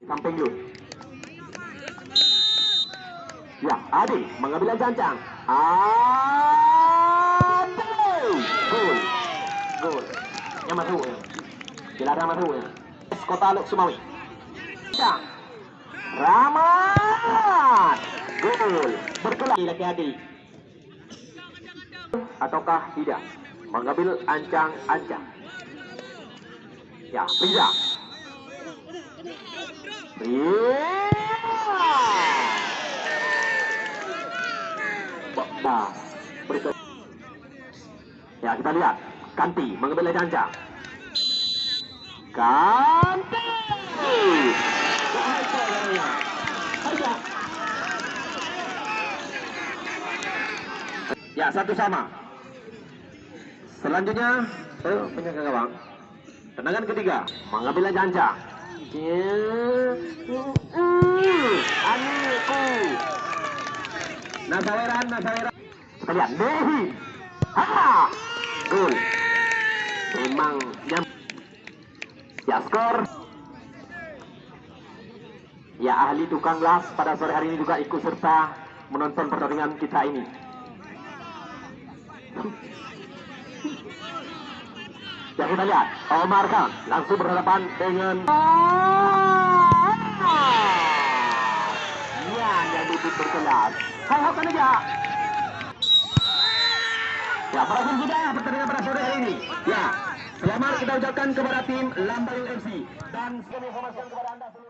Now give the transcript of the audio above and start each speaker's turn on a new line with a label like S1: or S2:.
S1: Samping dulu. Ya, Adi mengambil cancang. Adi. Gol. Gol. Yang masuk ya. Dilarang masuk ya. Kota Luk Sumawi. Cancang. Rahmat. Gol. Berkelak laki Adi. Ataukah tidak? Mengambil ancang-ancang. Ya, Riza. Berikut. Ya, kita lihat. Kanti mengambil janca. Kanti. Ya, satu sama. Selanjutnya, oh, penjaga gawang. Tendangan ketiga, mengambil janca. Aniku. Nasaweran, Nasaweran. Kita lihat, Dehi. Memang jam. Ya, skor. Ya, ahli tukang las pada sore hari ini juga ikut serta menonton pertandingan kita ini. Ya kita lihat, Omar Khan langsung berhadapan dengan Ya, yang duduk berkelas. Hai, hokan aja. Ya, berhasil sudah pertandingan pada sore hari ini. Ya, selamat kita ucapkan kepada tim Lambayu FC dan informasikan kepada anda semua.